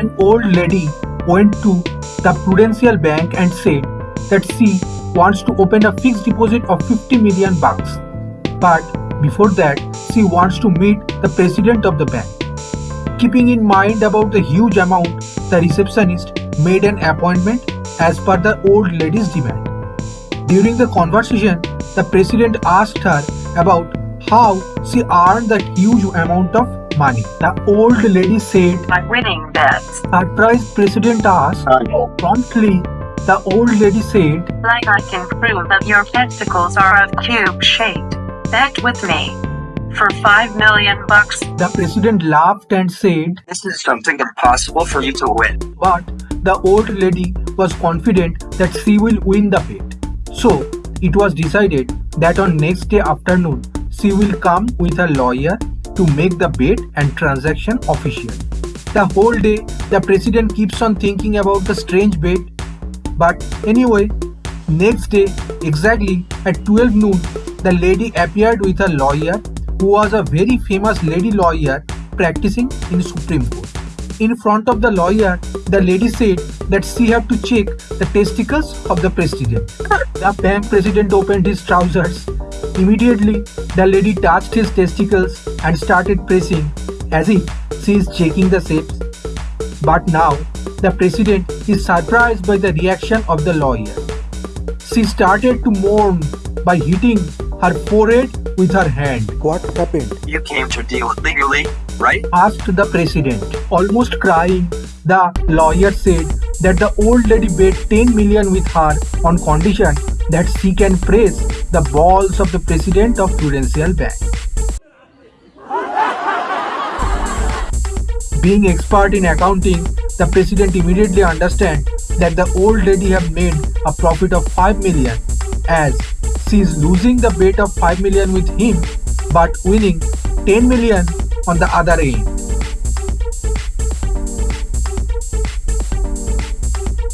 An old lady went to the Prudential Bank and said that she wants to open a fixed deposit of 50 million bucks. But before that, she wants to meet the president of the bank. Keeping in mind about the huge amount, the receptionist made an appointment as per the old lady's demand. During the conversation, the president asked her about how she earned that huge amount of money. The old lady said, by winning bets. surprised president asked, promptly the old lady said, Like I can prove that your testicles are of cube shaped. Bet with me. For 5 million bucks. the president laughed and said, This is something impossible for you to win. but the old lady was confident that she will win the bet. So it was decided that on next day afternoon she will come with a lawyer to make the bet and transaction official. The whole day the president keeps on thinking about the strange bet. But anyway, next day exactly at 12 noon the lady appeared with a lawyer who was a very famous lady lawyer practicing in Supreme Court. In front of the lawyer, the lady said that she had to check the testicles of the president. The bank president opened his trousers. Immediately, the lady touched his testicles and started pressing as if she is checking the shapes. But now, the president is surprised by the reaction of the lawyer. She started to mourn by hitting her forehead with her hand. What happened? You came to deal legally, right? asked the president. Almost crying, the lawyer said that the old lady bet 10 million with her on condition that she can press the balls of the president of Prudential Bank. Being expert in accounting, the president immediately understand that the old lady have made a profit of 5 million as she is losing the bet of 5 million with him but winning 10 million on the other end.